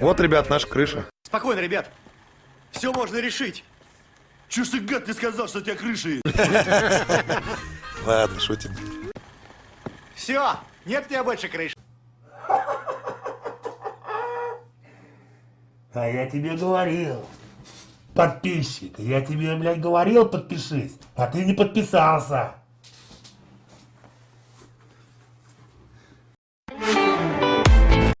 Вот, ребят, наша крыша. Спокойно, ребят. Все можно решить. Чё ж ты, гад, не сказал, что у тебя крыша есть? Ладно, шутим. Все, нет у тебя больше крыши. А я тебе говорил. Подписчик, я тебе, блядь, говорил подпишись, а ты не подписался.